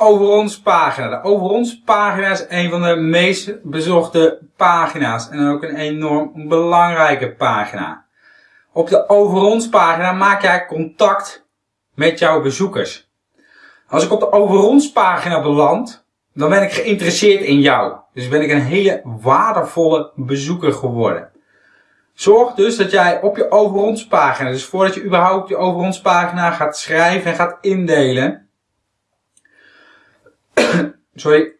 Over ons pagina. De Over ons pagina is een van de meest bezochte pagina's. En ook een enorm belangrijke pagina. Op de Over ons pagina maak jij contact met jouw bezoekers. Als ik op de Over ons pagina beland, dan ben ik geïnteresseerd in jou. Dus ben ik een hele waardevolle bezoeker geworden. Zorg dus dat jij op je Over ons pagina, dus voordat je überhaupt je Over ons pagina gaat schrijven en gaat indelen, sorry,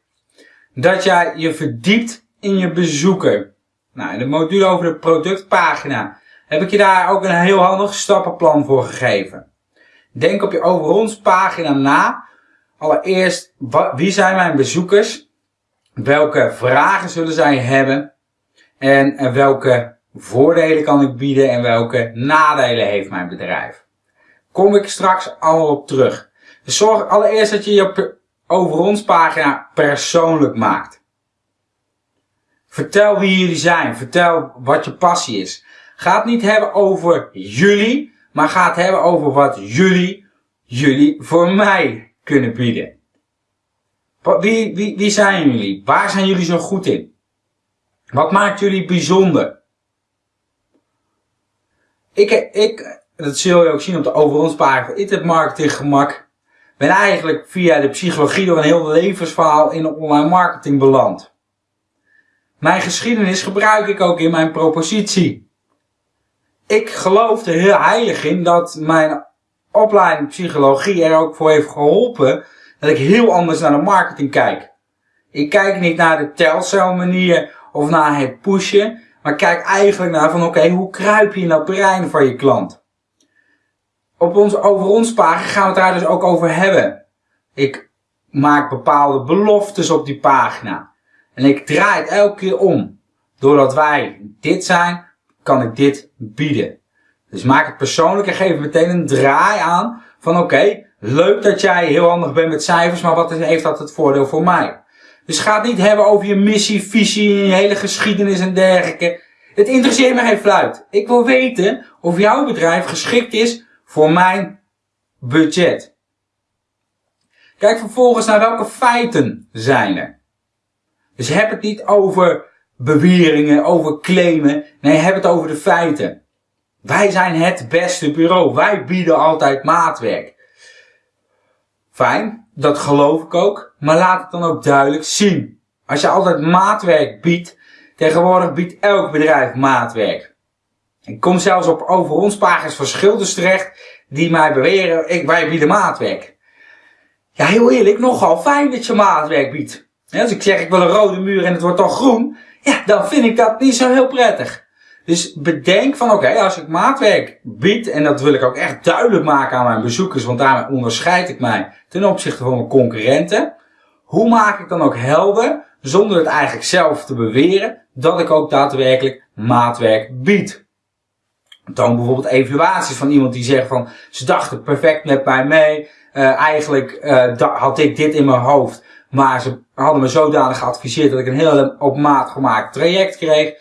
dat jij je verdiept in je bezoeker. Nou, in de module over de productpagina heb ik je daar ook een heel handig stappenplan voor gegeven. Denk op je over ons pagina na. Allereerst, wie zijn mijn bezoekers? Welke vragen zullen zij hebben? En welke voordelen kan ik bieden en welke nadelen heeft mijn bedrijf? Kom ik straks allemaal op terug. Dus zorg allereerst dat je je over ons pagina persoonlijk maakt. Vertel wie jullie zijn. Vertel wat je passie is. Ga het niet hebben over jullie, maar ga het hebben over wat jullie, jullie voor mij kunnen bieden. Wie, wie, wie zijn jullie? Waar zijn jullie zo goed in? Wat maakt jullie bijzonder? Ik, ik, dat zul je ook zien op de over ons pagina. Internet marketing gemak ben eigenlijk via de psychologie door een heel levensverhaal in online marketing beland. Mijn geschiedenis gebruik ik ook in mijn propositie. Ik geloof er heel heilig in dat mijn opleiding psychologie er ook voor heeft geholpen dat ik heel anders naar de marketing kijk. Ik kijk niet naar de telcel manier of naar het pushen, maar kijk eigenlijk naar van oké, hoe kruip je in dat brein van je klant? Op onze over ons pagina gaan we het daar dus ook over hebben. Ik maak bepaalde beloftes op die pagina. En ik draai het elke keer om. Doordat wij dit zijn, kan ik dit bieden. Dus maak het persoonlijk en geef meteen een draai aan van oké, leuk dat jij heel handig bent met cijfers, maar wat heeft dat het voordeel voor mij? Dus ga het niet hebben over je missie, visie, je hele geschiedenis en dergelijke. Het interesseert me geen fluit. Ik wil weten of jouw bedrijf geschikt is voor mijn budget. Kijk vervolgens naar welke feiten zijn er. Dus heb het niet over beweringen, over claimen. Nee, heb het over de feiten. Wij zijn het beste bureau. Wij bieden altijd maatwerk. Fijn, dat geloof ik ook. Maar laat het dan ook duidelijk zien. Als je altijd maatwerk biedt, tegenwoordig biedt elk bedrijf maatwerk. Ik kom zelfs op over ons pagina's van schilders terecht die mij beweren, ik, wij bieden maatwerk. Ja, heel eerlijk, nogal fijn dat je maatwerk biedt. als ik zeg ik wil een rode muur en het wordt toch groen, ja, dan vind ik dat niet zo heel prettig. Dus bedenk van oké, als ik maatwerk bied, en dat wil ik ook echt duidelijk maken aan mijn bezoekers, want daarmee onderscheid ik mij ten opzichte van mijn concurrenten. Hoe maak ik dan ook helder, zonder het eigenlijk zelf te beweren, dat ik ook daadwerkelijk maatwerk bied? Toon bijvoorbeeld evaluaties van iemand die zegt van ze dachten perfect met mij mee. Uh, eigenlijk uh, had ik dit in mijn hoofd. Maar ze hadden me zodanig geadviseerd dat ik een heel op maat gemaakt traject kreeg.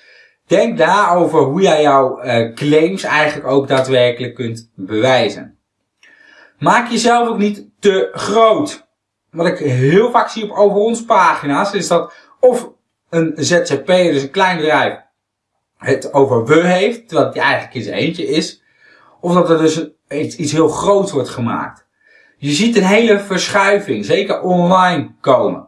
Denk daarover hoe jij jouw uh, claims eigenlijk ook daadwerkelijk kunt bewijzen. Maak jezelf ook niet te groot. Wat ik heel vaak zie op over ons pagina's is dat of een ZZP, dus een klein bedrijf, het over we heeft, terwijl het eigenlijk in zijn eentje is. Of dat er dus iets, iets heel groots wordt gemaakt. Je ziet een hele verschuiving, zeker online, komen.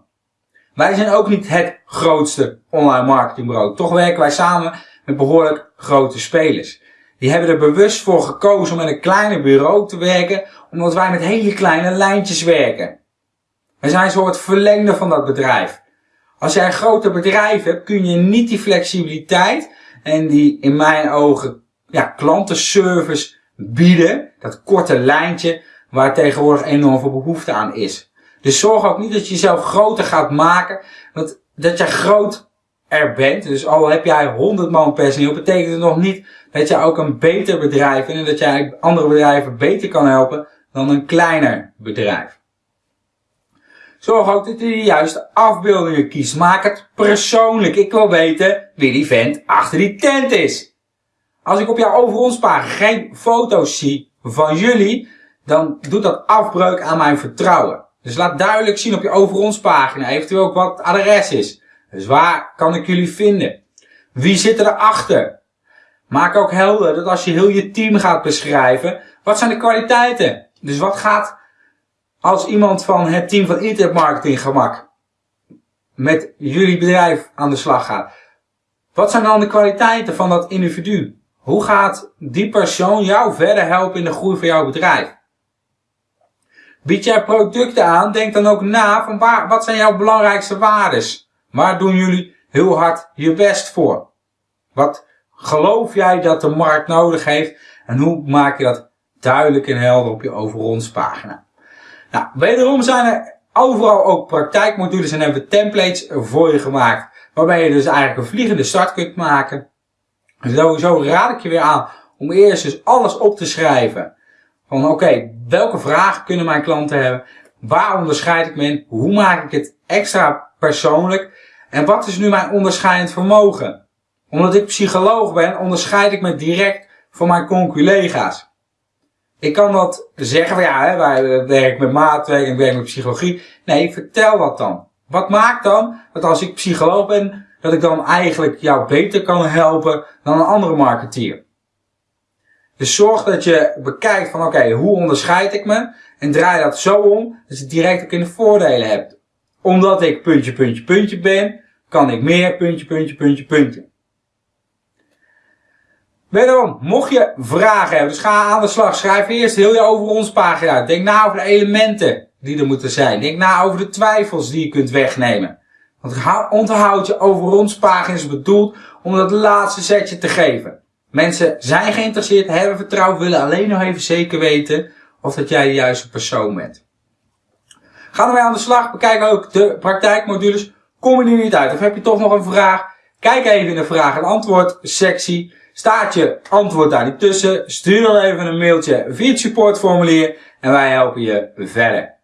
Wij zijn ook niet het grootste online marketingbureau. Toch werken wij samen met behoorlijk grote spelers. Die hebben er bewust voor gekozen om met een kleiner bureau te werken, omdat wij met hele kleine lijntjes werken. Wij zijn een soort verlengde van dat bedrijf. Als jij een groter bedrijf hebt, kun je niet die flexibiliteit en die in mijn ogen ja, klantenservice bieden. Dat korte lijntje waar tegenwoordig enorm veel behoefte aan is. Dus zorg ook niet dat je jezelf groter gaat maken. Want dat je groot er bent. Dus al heb jij 100 man personeel, betekent het nog niet dat je ook een beter bedrijf bent en dat jij andere bedrijven beter kan helpen dan een kleiner bedrijf. Zorg ook dat je de juiste afbeeldingen kiest. Maak het persoonlijk. Ik wil weten wie die vent achter die tent is. Als ik op jouw over ons pagina geen foto's zie van jullie, dan doet dat afbreuk aan mijn vertrouwen. Dus laat duidelijk zien op je over ons pagina, eventueel ook wat het adres is. Dus waar kan ik jullie vinden? Wie zit erachter? Maak ook helder dat als je heel je team gaat beschrijven, wat zijn de kwaliteiten? Dus wat gaat als iemand van het team van internetmarketing gemak met jullie bedrijf aan de slag gaat? Wat zijn dan de kwaliteiten van dat individu? Hoe gaat die persoon jou verder helpen in de groei van jouw bedrijf? Bied jij producten aan, denk dan ook na van waar, wat zijn jouw belangrijkste waardes? Waar doen jullie heel hard je best voor? Wat geloof jij dat de markt nodig heeft? En hoe maak je dat duidelijk en helder op je over pagina? Nou, wederom zijn er overal ook praktijkmodules en hebben templates voor je gemaakt. Waarbij je dus eigenlijk een vliegende start kunt maken. Sowieso raad ik je weer aan om eerst dus alles op te schrijven. Van oké, welke vragen kunnen mijn klanten hebben? Waar onderscheid ik me in? Hoe maak ik het extra persoonlijk? En wat is nu mijn onderscheidend vermogen? Omdat ik psycholoog ben, onderscheid ik me direct van mijn conculega's. Ik kan dat zeggen van ja, hè, wij werken met maatwerk en ik werk met psychologie. Nee, vertel dat dan. Wat maakt dan dat als ik psycholoog ben, dat ik dan eigenlijk jou beter kan helpen dan een andere marketeer? Dus zorg dat je bekijkt van oké, hoe onderscheid ik me? En draai dat zo om dat je direct ook in de voordelen hebt. Omdat ik puntje, puntje, puntje ben, kan ik meer puntje, puntje, puntje, puntje. Wederom, mocht je vragen hebben, dus ga aan de slag. Schrijf eerst heel je over ons pagina uit. Denk na over de elementen die er moeten zijn. Denk na over de twijfels die je kunt wegnemen. Want onthoud je over ons pagina is bedoeld om dat laatste setje te geven. Mensen zijn geïnteresseerd, hebben vertrouwen, willen alleen nog even zeker weten of dat jij de juiste persoon bent. Gaan we aan de slag, bekijk ook de praktijkmodules. Kom je er niet uit of heb je toch nog een vraag? Kijk even in de vraag- en antwoord sectie. Staat je antwoord daar niet tussen? Stuur dan even een mailtje via het supportformulier en wij helpen je verder.